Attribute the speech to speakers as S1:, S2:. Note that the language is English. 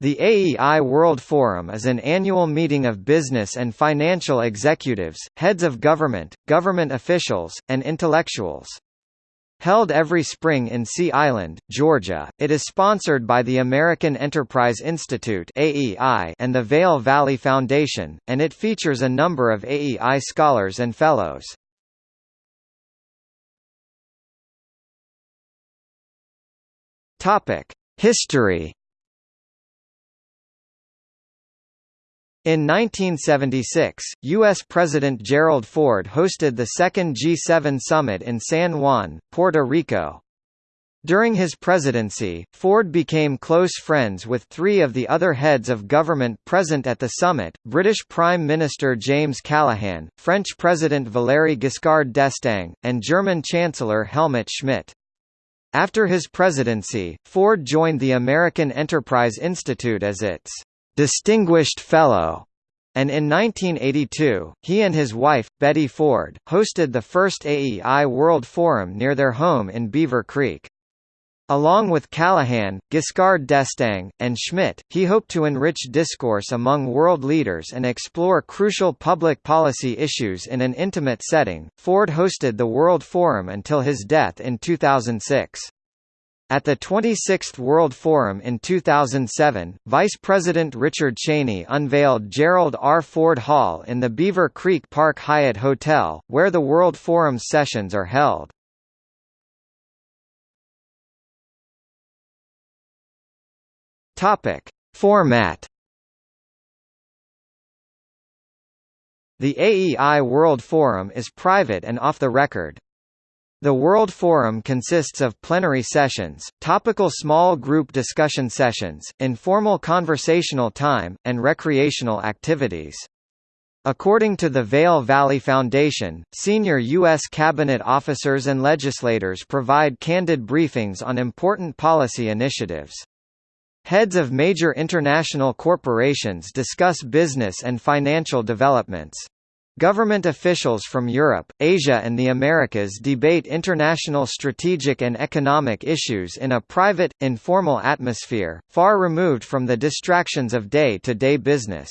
S1: The AEI World Forum is an annual meeting of business and financial executives, heads of government, government officials, and intellectuals. Held every spring in Sea Island, Georgia, it is sponsored by the American Enterprise Institute and the Vail Valley Foundation, and it features a number of AEI scholars and fellows. History In 1976, U.S. President Gerald Ford hosted the second G7 summit in San Juan, Puerto Rico. During his presidency, Ford became close friends with three of the other heads of government present at the summit, British Prime Minister James Callaghan, French President Valéry Giscard d'Estaing, and German Chancellor Helmut Schmidt. After his presidency, Ford joined the American Enterprise Institute as its Distinguished Fellow, and in 1982, he and his wife, Betty Ford, hosted the first AEI World Forum near their home in Beaver Creek. Along with Callaghan, Giscard d'Estaing, and Schmidt, he hoped to enrich discourse among world leaders and explore crucial public policy issues in an intimate setting. Ford hosted the World Forum until his death in 2006. At the 26th World Forum in 2007, Vice President Richard Cheney unveiled Gerald R. Ford Hall in the Beaver Creek Park Hyatt Hotel, where the World Forum sessions are held. Topic: Format The AEI World Forum is private and off the record, the World Forum consists of plenary sessions, topical small group discussion sessions, informal conversational time, and recreational activities. According to the Vail Valley Foundation, senior U.S. cabinet officers and legislators provide candid briefings on important policy initiatives. Heads of major international corporations discuss business and financial developments. Government officials from Europe, Asia and the Americas debate international strategic and economic issues in a private, informal atmosphere, far removed from the distractions of day-to-day -day business.